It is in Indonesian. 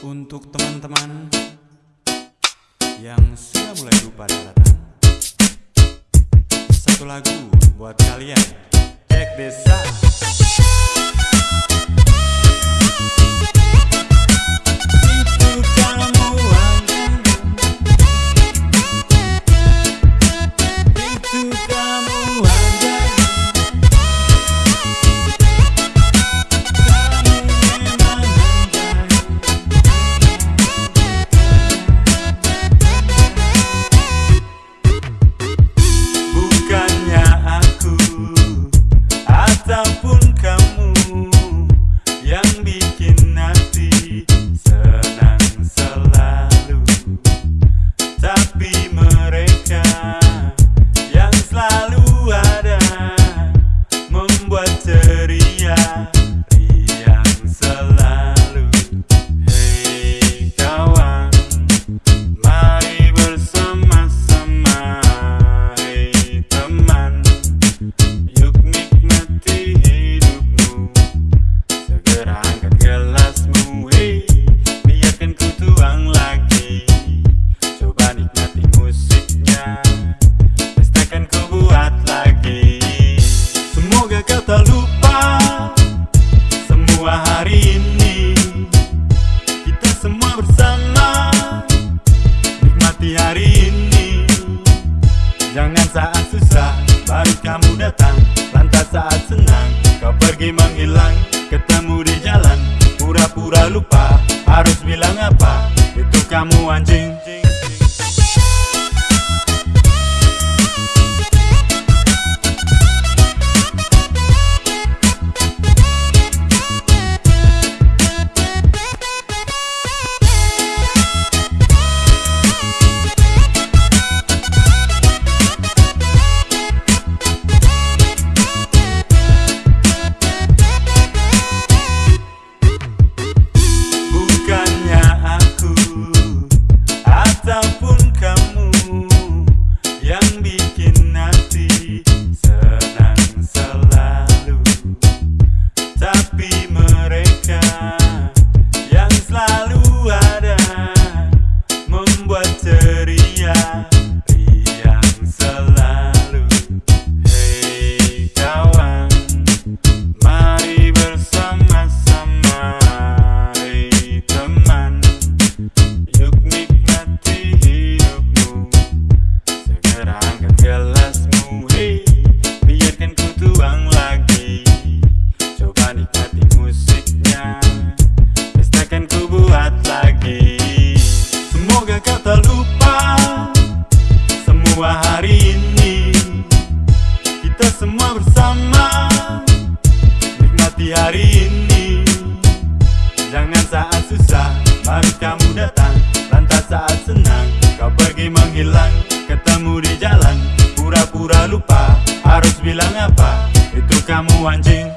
Untuk teman-teman yang sudah mulai lupa daratan Satu lagu buat kalian. Cek desa Jangan saat susah baru kamu datang. Lantas saat senang kau pergi menghilang. Ketemu di jalan pura-pura lupa Harus bilang apa? Itu kamu anjing down. Baru kamu datang Lantas saat senang Kau pergi menghilang Ketemu di jalan Pura-pura lupa Harus bilang apa Itu kamu anjing.